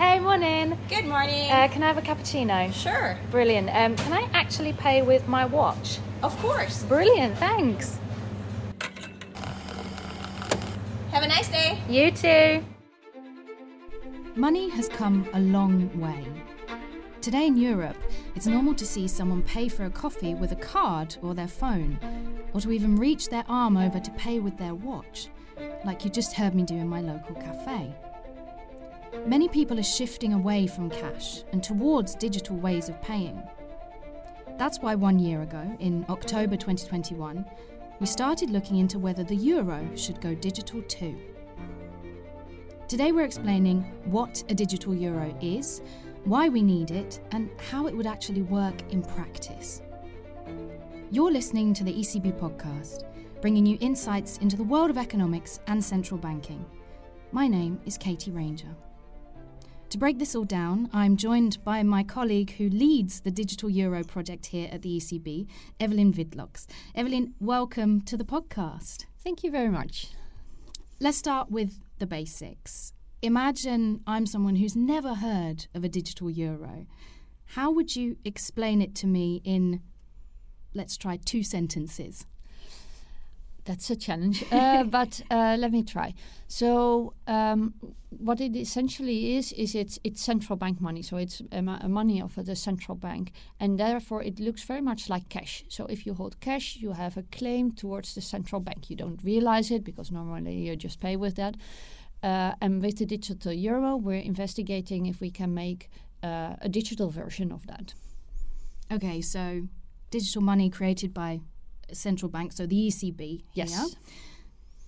Hey, morning. Good morning. Uh, can I have a cappuccino? sure. Brilliant. Um, can I actually pay with my watch? Of course. Brilliant, thanks. Have a nice day. You too. Money has come a long way. Today in Europe, it's normal to see someone pay for a coffee with a card or their phone, or to even reach their arm over to pay with their watch, like you just heard me do in my local cafe. Many people are shifting away from cash and towards digital ways of paying. That's why one year ago, in October 2021, we started looking into whether the euro should go digital too. Today we're explaining what a digital euro is, why we need it, and how it would actually work in practice. You're listening to the ECB podcast, bringing you insights into the world of economics and central banking. My name is Katie Ranger. To break this all down, I'm joined by my colleague who leads the Digital Euro project here at the ECB, Evelien Witlox. Evelien, welcome to the podcast. Thank you very much. Let's start with the basics. Imagine I'm someone who's never heard of a digital euro. How would you explain it to me in, let's try, two sentences? That's a challenge, uh, but uh, let me try. So, um, what it essentially is is it's it's central bank money. So it's a, a money of the central bank, and therefore it looks very much like cash. So if you hold cash, you have a claim towards the central bank. You don't realize it because normally you just pay with that. Uh, and with the digital euro, we're investigating if we can make uh, a digital version of that. Okay, so digital money created by central bank, so the ECB. Yes. here.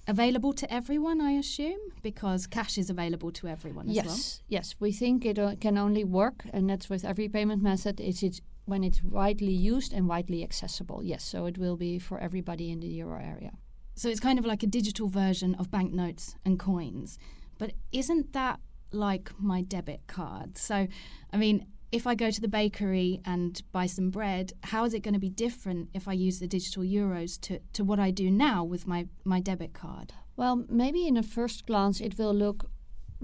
Available to everyone, I assume, because cash is available to everyone as yes, well. yes. We think it uh, can only work, and that's with every payment method. Is it when it's widely used and widely accessible? Yes, so it will be for everybody in the euro area. So it's kind of like a digital version of banknotes and coins. But isn't that like my debit card? So, I mean, if I go to the bakery and buy some bread, how is it going to be different if I use the digital euros to, to what I do now with my, my debit card? Well, maybe in a first glance it will look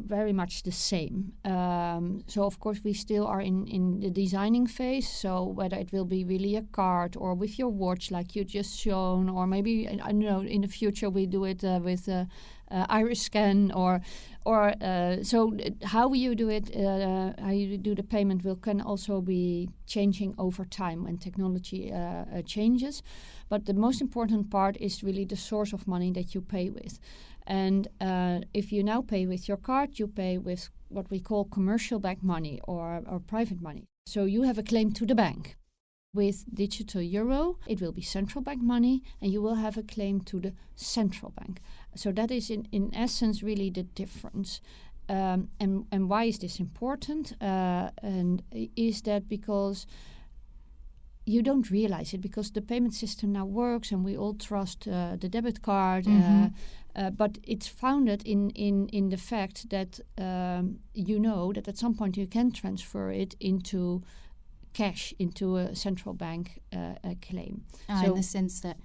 very much the same. Um, so of course we still are in, in the designing phase. So whether it will be really a card or with your watch, like you just shown, or maybe I don't know in the future we do it uh, with a, uh, iris scan or or uh, so how you do it, uh, how you do the payment will can also be changing over time when technology uh, uh, changes. But the most important part is really the source of money that you pay with. And uh, if you now pay with your card, you pay with what we call commercial bank money or, or private money. So you have a claim to the bank. With digital euro, it will be central bank money, and you will have a claim to the central bank. So that is, in, in essence, really the difference. Um, and, and why is this important? Uh, and is that because you don't realize it because the payment system now works and we all trust uh, the debit card. Mhm. Uh, uh, but it's founded in, in, in the fact that um, you know that at some point you can transfer it into cash, into a central bank uh, a claim. Ah, in the sense that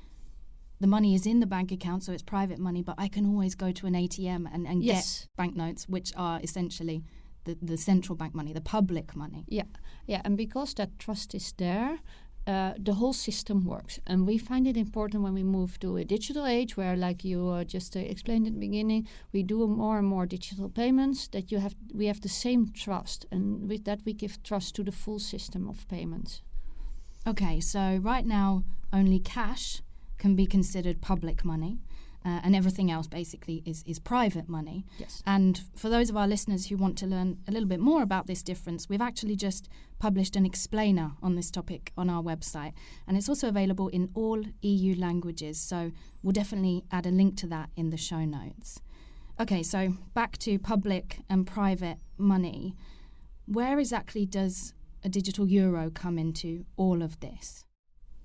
the money is in the bank account, so it's private money, but I can always go to an ATM and, and Yes. get banknotes, which are essentially the, the central bank money, the public money. Yeah, yeah, and because that trust is there, uh, the whole system works. And we find it important when we move to a digital age, where, like you uh, just uh, explained at the beginning, we do more and more digital payments. That you have, we have the same trust, and with that we give trust to the full system of payments. Okay, so right now only cash can be considered public money, uh, and everything else basically is, is private money. Yes. And for those of our listeners who want to learn a little bit more about this difference, we've actually just published an explainer on this topic on our website, and it's also available in all EU languages. So we'll definitely add a link to that in the show notes. Okay, so back to public and private money. Where exactly does a digital euro come into all of this?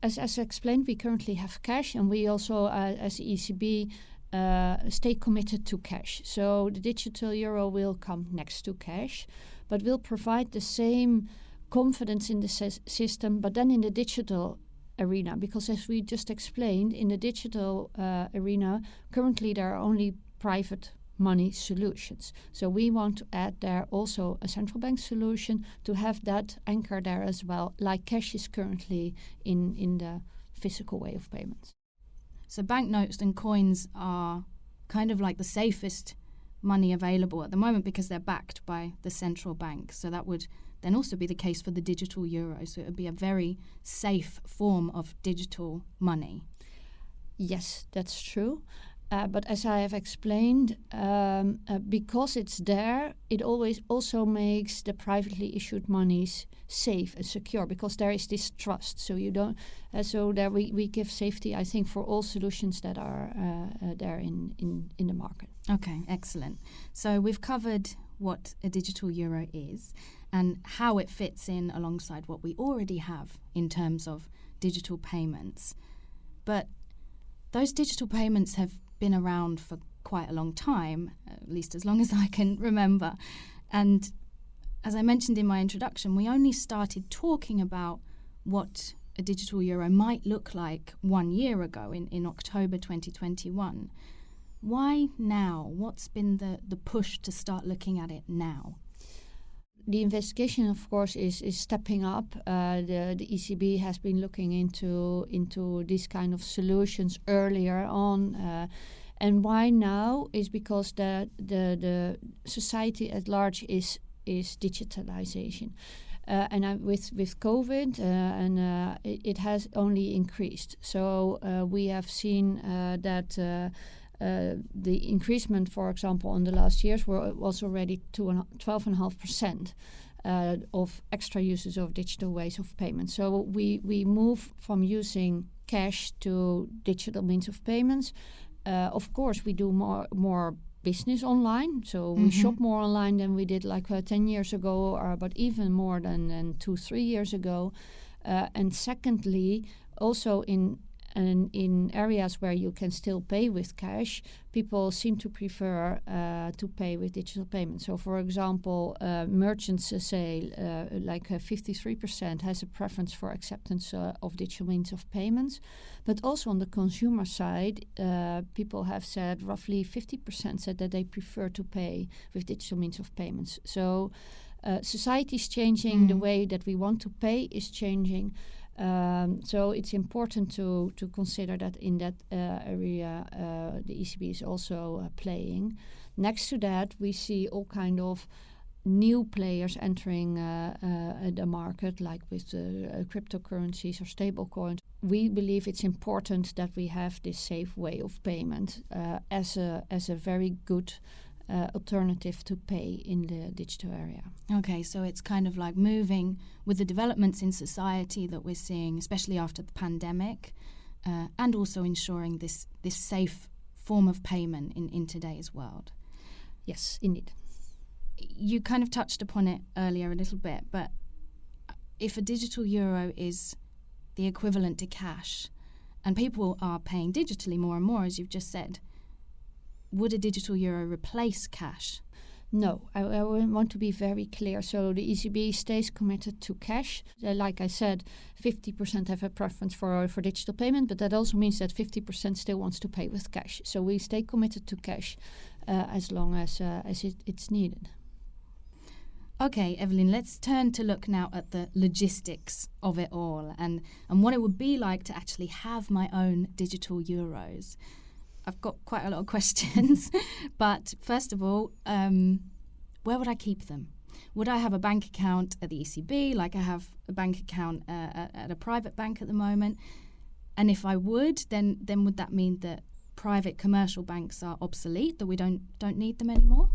As, as explained, we currently have cash, and we also, uh, as ECB, uh, stay committed to cash. So the digital euro will come next to cash, but will provide the same confidence in the sys- system, but then in the digital arena. Because as we just explained, in the digital uh, arena, currently there are only private money solutions. So we want to add there also a central bank solution to have that anchor there as well, like cash is currently in, in the physical way of payments. So banknotes and coins are kind of like the safest money available at the moment because they're backed by the central bank. So that would then also be the case for the digital euro. So it would be a very safe form of digital money. Yes, that's true. Uh, but as I have explained, um, uh, because it's there, it always also makes the privately issued monies safe and secure because there is this trust. So you don't. Uh, so there we, we give safety, I think, for all solutions that are uh, uh, there in, in in the market. Okay, excellent. So we've covered what a digital euro is and how it fits in alongside what we already have in terms of digital payments. But those digital payments have been around for quite a long time, at least as long as I can remember. And as I mentioned in my introduction, we only started talking about what a digital euro might look like one year ago in, in October 2021. Why now? What's been the, the push to start looking at it now? The investigation, of course, is is stepping up. Uh, the the ECB has been looking into into these kind of solutions earlier on, uh, and why now is because the the the society at large is is digitalization. Uh, and with with COVID, uh, and uh, it, it, has only increased. So uh, we have seen uh, that uh, the increasement, for example, in the last years were, was already 12.5% uh, of extra uses of digital ways of payment. So we, we move from using cash to digital means of payments. Uh, of course, we do more more business online. So mm -hmm. we shop more online than we did like uh, 10 years ago, or, but even more than, than two, three years ago. Uh, and secondly, also in and in areas where you can still pay with cash, people seem to prefer uh, to pay with digital payments. So, for example, uh, merchants uh, say uh, like 53% has a preference for acceptance uh, of digital means of payments. But also on the consumer side, uh, people have said roughly 50% said that they prefer to pay with digital means of payments. So, society is changing, mm. the way that we want to pay is changing. Um, so it's important to to consider that in that uh, area uh, the ECB is also uh, playing. Next to that, we see all kind of new players entering uh, uh, the market, like with uh, cryptocurrencies or stablecoins. We believe it's important that we have this safe way of payment as a as a very good uh, alternative to pay in the digital area. Okay, so it's kind of like moving with the developments in society that we're seeing, especially after the pandemic, uh, and also ensuring this this safe form of payment in, in today's world. Yes, indeed. You kind of touched upon it earlier a little bit, but if a digital euro is the equivalent to cash, and people are paying digitally more and more, as you've just said, would a digital euro replace cash? No, I, I, want to be very clear. So the ECB stays committed to cash. Uh, like I said, 50% have a preference for for digital payment, but that also means that 50% still wants to pay with cash. So we stay committed to cash uh, as long as uh, as it, it's needed. Okay, Evelien, let's turn to look now at the logistics of it all and, and what it would be like to actually have my own digital euros. I've got quite a lot of questions. but first of all, um, where would I keep them? Would I have a bank account at the ECB, like I have a bank account uh, at, at a private bank at the moment? And if I would, then then would that mean that private commercial banks are obsolete, that we don't don't need them anymore?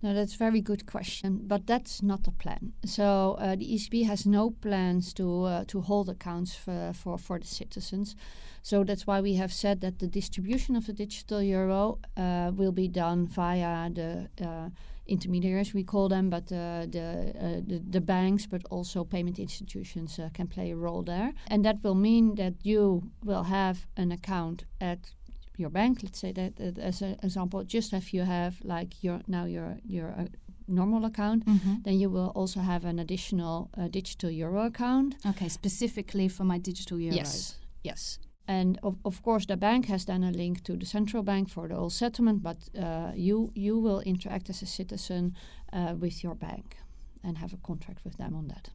No, that's a very good question, but that's not the plan. So uh, the ECB has no plans to uh, to hold accounts for, for for the citizens. So that's why we have said that the distribution of the digital euro uh, will be done via the uh, intermediaries we call them, but uh, the, uh, the, the banks, but also payment institutions uh, can play a role there, and that will mean that you will have an account at your bank. Let's say that, as an example, just if you have like your now your your uh, normal account, mm-hmm. then you will also have an additional digital euro account. Okay, specifically for my digital euros. Yes, yes And of, of course, the bank has then a link to the central bank for the whole settlement, but uh, you you will interact as a citizen uh, with your bank and have a contract with them on that.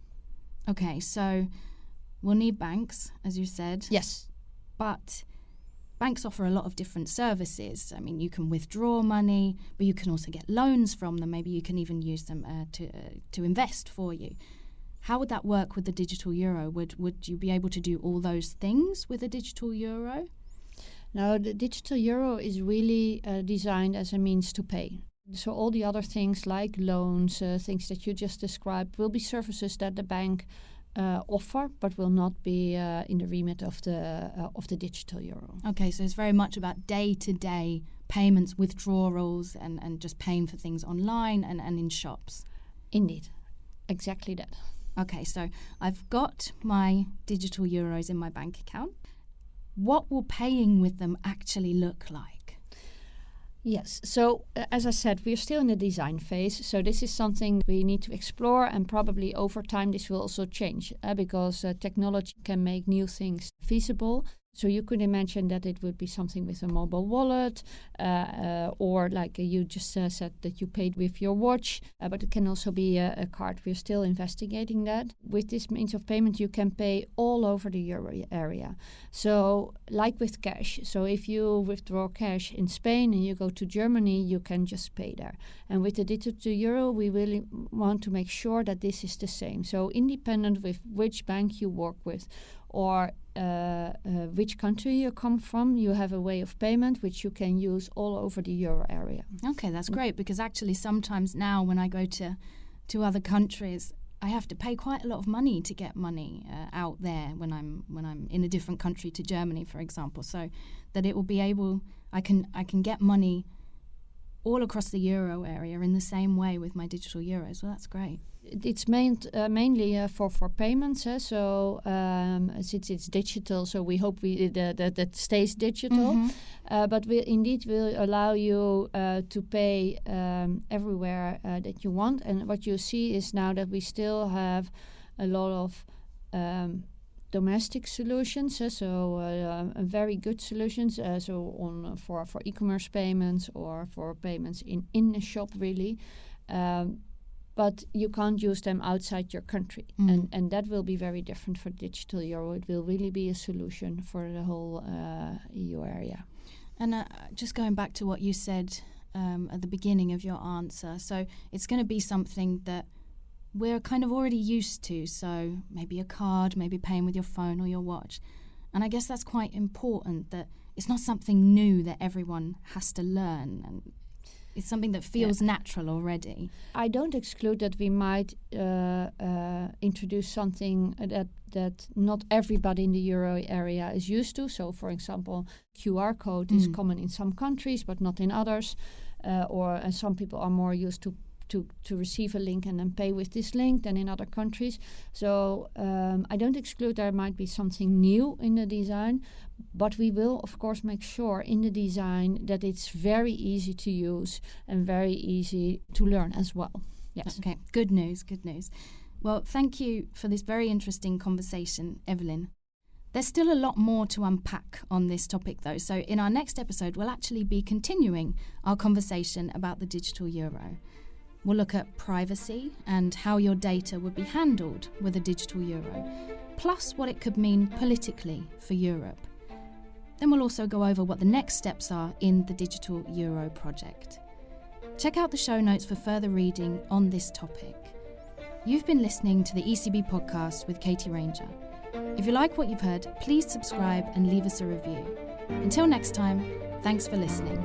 Okay, so we'll need banks, as you said. Yes, but banks offer a lot of different services. I mean, you can withdraw money, but you can also get loans from them. Maybe you can even use them uh, to uh, to invest for you. How would that work with the digital euro? Would would you be able to do all those things with a digital euro? No, the digital euro is really uh, designed as a means to pay. So, all the other things like loans, uh, things that you just described, will be services that the bank uh, offer, but will not be uh, in the remit of the uh, of the digital euro. Okay, so it's very much about day to day payments, withdrawals, and, and just paying for things online and, and in shops. Indeed, exactly that. Okay, so I've got my digital euros in my bank account. What will paying with them actually look like? Yes. So, uh, as I said, we're still in the design phase. So, this is something we need to explore, and probably over time, this will also change uh, because uh, technology can make new things feasible. So you could imagine that it would be something with a mobile wallet, uh, uh, or like you just uh, said that you paid with your watch, uh, but it can also be a, a, card. We're still investigating that. With this means of payment, you can pay all over the euro area. So, like with cash, so if you withdraw cash in Spain and you go to Germany, you can just pay there. And with the digital euro, we really want to make sure that this is the same. So, independent with which bank you work with or Uh, uh, which country you come from, you have a way of payment which you can use all over the euro area. Okay, that's mm. great because actually sometimes now when I go to to other countries, I have to pay quite a lot of money to get money uh, out there when I'm when I'm in a different country to Germany, for example. So that it will be able, I can I can get money all across the euro area in the same way with my digital euros. Well, that's great. It's main, uh, mainly uh, for for payments. Uh, so um, since it's digital, so we hope we that that, that stays digital. Mm-hmm. but we indeed will allow you uh, to pay um, everywhere uh, that you want. And what you see is now that we still have a lot of um, domestic solutions, uh, so uh, very good solutions. Uh, so on for for e-commerce payments or for payments in in a shop, really. Um, but you can't use them outside your country, mm. and and that will be very different for digital euro. It will really be a solution for the whole uh, EU area. And uh, just going back to what you said um, at the beginning of your answer, so it's going to be something that we're kind of already used to. So maybe a card, maybe paying with your phone or your watch. And I guess that's quite important that it's not something new that everyone has to learn. And it's something that feels yeah. natural already. I don't exclude that we might uh, uh, introduce something that that not everybody in the euro area is used to. So, for example, QR code mm. is common in some countries, but not in others. Uh, or some people are more used to to, to receive a link and then pay with this link than in other countries. So um, I don't exclude there might be something new in the design, but we will of course make sure in the design that it's very easy to use and very easy to learn as well. Yes. Okay, good news, good news. Well, thank you for this very interesting conversation, Evelien. There's still a lot more to unpack on this topic, though, so in our next episode, we'll actually be continuing our conversation about the digital euro. We'll look at privacy and how your data would be handled with a digital euro, plus what it could mean politically for Europe. Then we'll also go over what the next steps are in the Digital Euro project. Check out the show notes for further reading on this topic. You've been listening to the ECB podcast with Katie Ranger. If you like what you've heard, please subscribe and leave us a review. Until next time, thanks for listening.